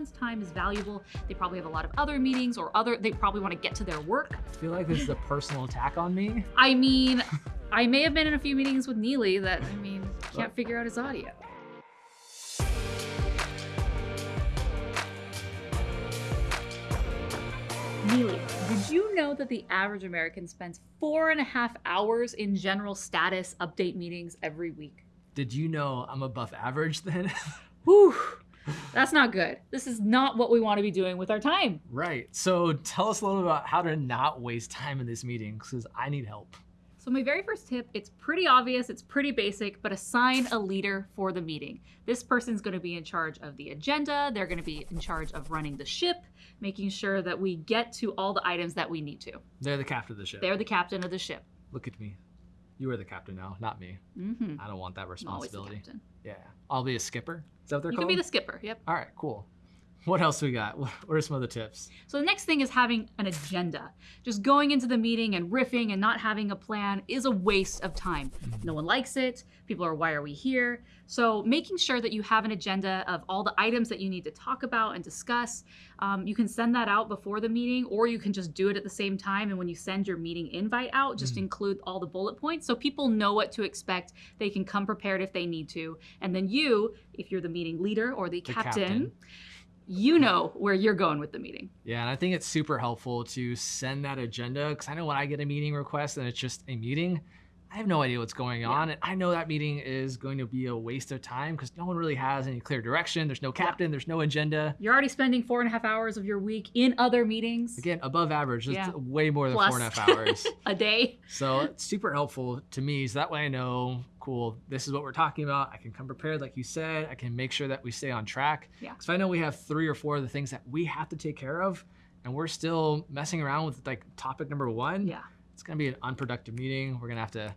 everyone's time is valuable. They probably have a lot of other meetings or other, they probably want to get to their work. I feel like this is a personal attack on me. I mean, I may have been in a few meetings with Neely that, I mean, can't figure out his audio. Neely, did you know that the average American spends four and a half hours in general status update meetings every week? Did you know I'm above average then? Whew, that's not good. This is not what we want to be doing with our time. right. So tell us a little about how to not waste time in this meeting because I need help. So my very first tip, it's pretty obvious, it's pretty basic, but assign a leader for the meeting. This person's gonna be in charge of the agenda, they're gonna be in charge of running the ship, making sure that we get to all the items that we need to. They're the captain of the ship. They're the captain of the ship. Look at me. You are the captain now, not me. Mm-hmm. I don't want that responsibility. captain. Yeah. I'll be a skipper. Is that what they're You called? can be the skipper, yep. All right, cool. What else we got? What are some other tips? So the next thing is having an agenda. Just going into the meeting and riffing and not having a plan is a waste of time. No one likes it. People are, why are we here? So making sure that you have an agenda of all the items that you need to talk about and discuss. Um, you can send that out before the meeting, or you can just do it at the same time. And when you send your meeting invite out, just Mhm. include all the bullet points so people know what to expect. They can come prepared if they need to. And then you, if you're the meeting leader or the, The captain, captain. You know where you're going with the meeting. Yeah, and I think it's super helpful to send that agenda because I know when I get a meeting request and it's just a meeting, I have no idea what's going on. And I know that meeting is going to be a waste of time because no one really has any clear direction. There's no captain, there's no agenda. You're already spending four and a half hours of your week in other meetings Again, above average, just Yeah. way more than Plus. four and a half hours. a day. so it's super helpful to me. So that way I know, cool, this is what we're talking about. I can come prepared, like you said. I can make sure that we stay on track. Yeah. Because I know we have three or four of the things that we have to take care of, and we're still messing around with like topic number one, Yeah. It's gonna be an unproductive meeting. We're gonna have to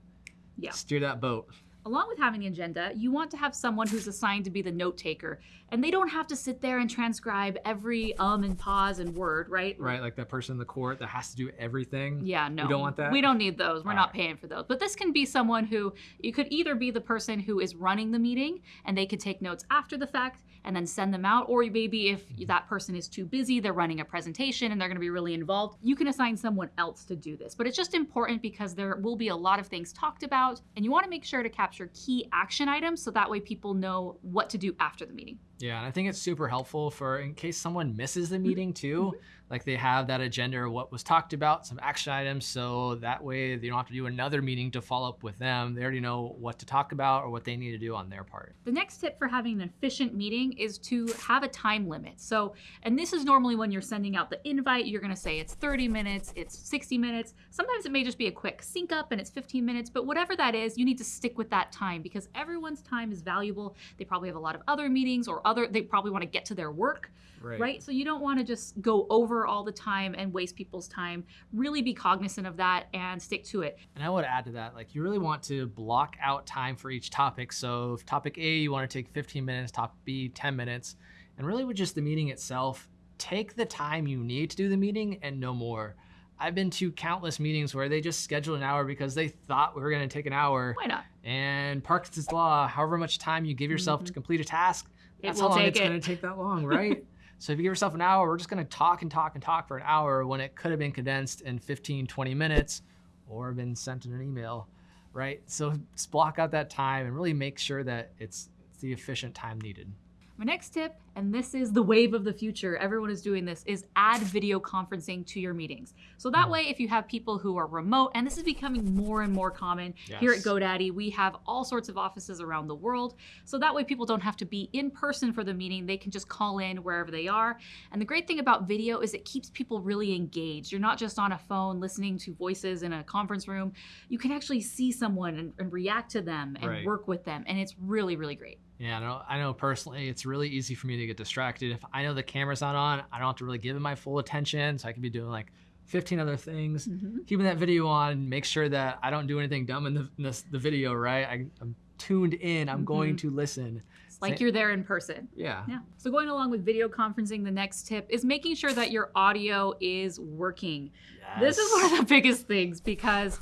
Yeah. steer that boat. Along with having an agenda, you want to have someone who's assigned to be the note taker. And they don't have to sit there and transcribe every um and pause and word, right? Right, like that person in the court that has to do everything. Yeah, no. We don't want that? We don't need those. We're All not right. paying for those. But this can be someone who you could either be the person who is running the meeting and they could take notes after the fact and then send them out, or maybe if that person is too busy, they're running a presentation and they're going to be really involved, you can assign someone else to do this. But it's just important because there will be a lot of things talked about, and you want to make sure to capture key action items so that way people know what to do after the meeting. Yeah, and I think it's super helpful for in case someone misses Mm-hmm. the meeting too. Like they have that agenda or what was talked about, some action items, so that way they don't have to do another meeting to follow up with them. They already know what to talk about or what they need to do on their part. The next tip for having an efficient meeting is to have a time limit. So, and this is normally when you're sending out the invite, you're going to say it's 30 minutes, it's 60 minutes. Sometimes it may just be a quick sync up and it's 15 minutes, but whatever that is, you need to stick with that time because everyone's time is valuable. They probably have a lot of other meetings or other, they probably want to get to their work, right? So you don't want to just go over all the time and waste people's time. Really be cognizant of that and stick to it. And I would add to that, like you really want to block out time for each topic. So if topic A, you want to take 15 minutes, topic B, 10 minutes, and really with just the meeting itself, take the time you need to do the meeting and no more. I've been to countless meetings where they just scheduled an hour because they thought we were going to take an hour. Why not? And Parkinson's law, however much time you give yourself to mm-hmm. complete a task, that's how long it's it. going to take that long, right? so if you give yourself an hour, we're just going to talk and talk and talk for an hour when it could have been condensed in 15, 20 minutes or been sent in an email, right? So just block out that time and really make sure that it's, it's the efficient time needed. My next tip, and this is the wave of the future, everyone is doing this, is add video conferencing to your meetings. So that way, if you have people who are remote, and this is becoming more and more common here at GoDaddy, we have all sorts of offices around the world. So that way, people don't have to be in person for the meeting. They can just call in wherever they are. And the great thing about video is it keeps people really engaged. You're not just on a phone listening to voices in a conference room. You can actually see someone and, and react to them and Right. work with them. And it's really, really great. Yeah, I know, I know personally, it's really easy for me to get distracted. If I know the camera's not on, I don't have to really give it my full attention. So I can be doing like 15 other things, mm-hmm. keeping that video on, make sure that I don't do anything dumb in the, in this, the video, right? I, I'm tuned in, I'm going mm-hmm. to listen. It's like you're there in person. Yeah. Yeah. So going along with video conferencing, the next tip is making sure that your audio is working. This is one of the biggest things because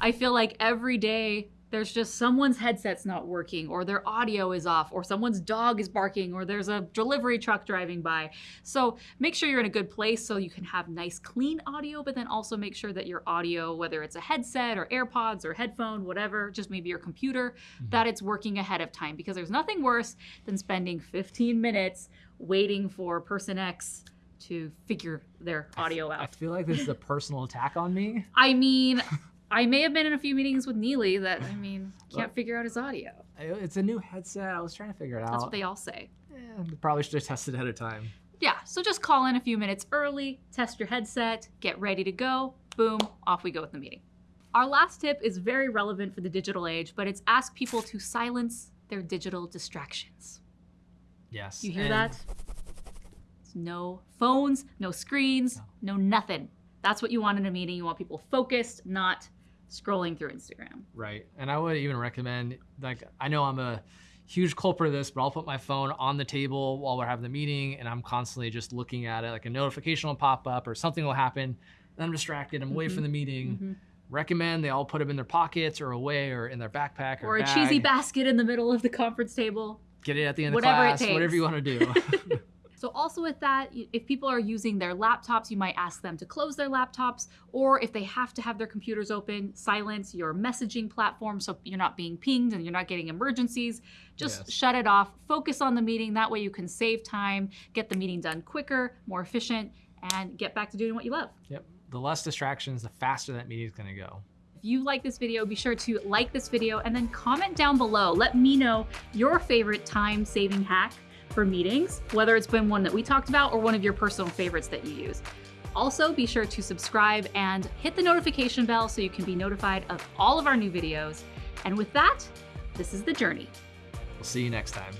I feel like every day there's just someone's headset's not working, or their audio is off, or someone's dog is barking, or there's a delivery truck driving by. So make sure you're in a good place so you can have nice, clean audio, but then also make sure that your audio, whether it's a headset or AirPods or headphone, whatever, just maybe your computer, Mhm. that it's working ahead of time. Because there's nothing worse than spending 15 minutes waiting for person X to figure their audio I out. I feel like this is a personal attack on me. I mean, I may have been in a few meetings with Neely that, I mean, can't Well- figure out his audio. It's a new headset. I was trying to figure it out. That's what they all say. Eh, probably should have tested ahead of time. Yeah, so just call in a few minutes early, test your headset, get ready to go. Boom, off we go with the meeting. Our last tip is very relevant for the digital age, but it's ask people to silence their digital distractions. Yes. You hear that? It's no phones, no screens, no nothing. That's what you want in a meeting. You want people focused, not scrolling through Instagram. Right. And I would even recommend, like, I know I'm a huge culprit of this, but I'll put my phone on the table while we're having the meeting and I'm constantly just looking at it. Like a notification will pop up or something will happen. And I'm distracted. I'm away Mhm. from the meeting. Mhm. Recommend they all put them in their pockets or away or in their backpack or, Or a bag. cheesy basket in the middle of the conference table. Get it at the end Whatever it of class, whatever takes. you want to do. So also with that, if people are using their laptops, you might ask them to close their laptops, or if they have to have their computers open, silence your messaging platform so you're not being pinged and you're not getting emergencies. Just Yes. shut it off, focus on the meeting. That way you can save time, get the meeting done quicker, more efficient, and get back to doing what you love. yep. The less distractions, the faster that meeting is going to go. If you like this video, be sure to like this video and then comment down below. Let me know your favorite time saving hack for meetings, whether it's been one that we talked about or one of your personal favorites that you use. Also, be sure to subscribe and hit the notification bell so you can be notified of all of our new videos. And with that, this is The Journey. We'll see you next time.